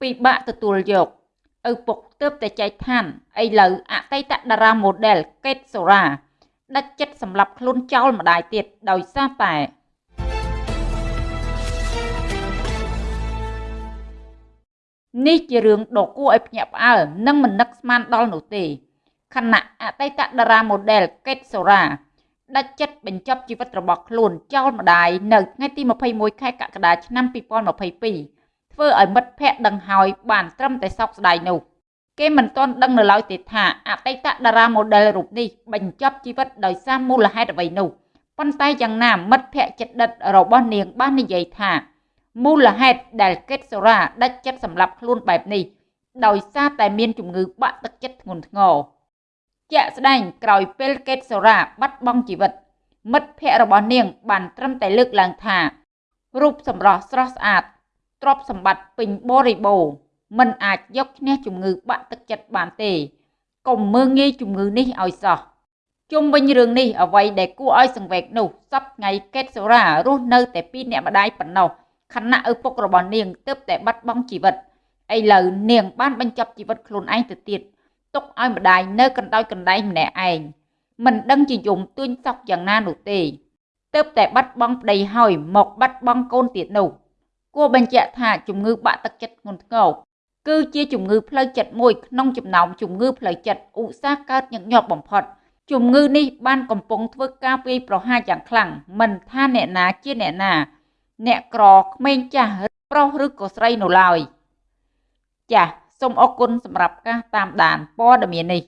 ពិបាកទទួលយកឪពុកទើបតែចែកឋានឥឡូវអតីតតារា model កេតសូរ៉ាដាច់ចិត្តសម្លាប់ខ្លួនចោលម្ដាយទៀតដោយសារតែនេះជារឿងដ៏គួរឲ្យភ្ញាក់ផ្អើលនិងមិននឹកស្មានដល់នោះទេខណៈអតីតតារា model កេតសូរ៉ាដាច់ចិត្តបញ្ចប់ជីវិតរបស់ខ្លួនចោលម្ដាយនៅថ្ងៃទី21ខែកក្កដាឆ្នាំ2022 ធ្វើឲ្យមិត្តភ័ក្តិដឹងហើយបានត្រឹមតែសោកស្ដាយនោះគេមិនទាន់ដឹងនៅឡើយទេថាអតីតតារា model រូបនេះបញ្ចប់ជីវិតដោយសារមូលហេតុអ្វីនោះប៉ុន្តែយ៉ាងណាមិត្តភ័ក្តិចិត្តដិតរបស់នាងបាននិយាយថាមូលហេតុដែលកេតសូរ៉ាដាច់ចិត្តសម្លាប់ខ្លួនបែបនេះដោយសារតែមានជំងឺបាក់ទឹកចិត្តធ្ងន់ធ្ងរជាក់ស្ដែងក្រោយពេលកេតសូរ៉ាបាត់បង់ជីវិត មិត្តភ័ក្តិរបស់នាងបានត្រឹមតែលើកឡើងថារូបសម្រស់ស្រស់ស្អាត ទ្រព្យសម្បត្តិពេញបរិបូរណ៍មិនអាចយកឈ្នះជំងឺបាក់ទឹកចិត្តបានទេកុំមើងងាយជំងឺនេះឲ្យសោះជុំវិញរឿងនេះអ្វីដែលគួរឲ្យសង្វេគនោះសប្ថ្ងៃកេតសូរ៉ារស់នៅតែពីរអ្នកម្ដាយប៉ុណ្ណោះខណៈឪពុករបស់នាងទើបតែបាត់បង់ជីវិតឥឡូវនាងបានបញ្ចប់ជីវិតខ្លួនឯងទៅទៀតទុកឲ្យម្ដាយនៅកណ្ដោចកណ្ដែងម្នាក់ឯងមិនដឹងជាយំទួញសោកយ៉ាងណានោះទេទើបតែបាត់បង់ប្តីហើយមកបាត់បង់កូនទៀតនោះ គួរបញ្ជាក់ថាជំងឺបាក់ទឹកចិត្តធ្ងន់ធ្ងរគឺជាជំងឺផ្លូវចិត្តមួយក្នុងចំណោមជំងឺផ្លូវចិត្តឧស្សាហ៍កើតញឹកញាប់បំផុតជំងឺនេះបានកំពុងធ្វើការវាយប្រហារយ៉ាងខ្លាំងមិនថាអ្នកណាជាអ្នកណា អ្នកក្រក្មេងចាស់ប្រុសឬក៏ស្រីនោះឡើយចាសសូមអរគុណសម្រាប់ការតាមដានព័ត៌មាននេះ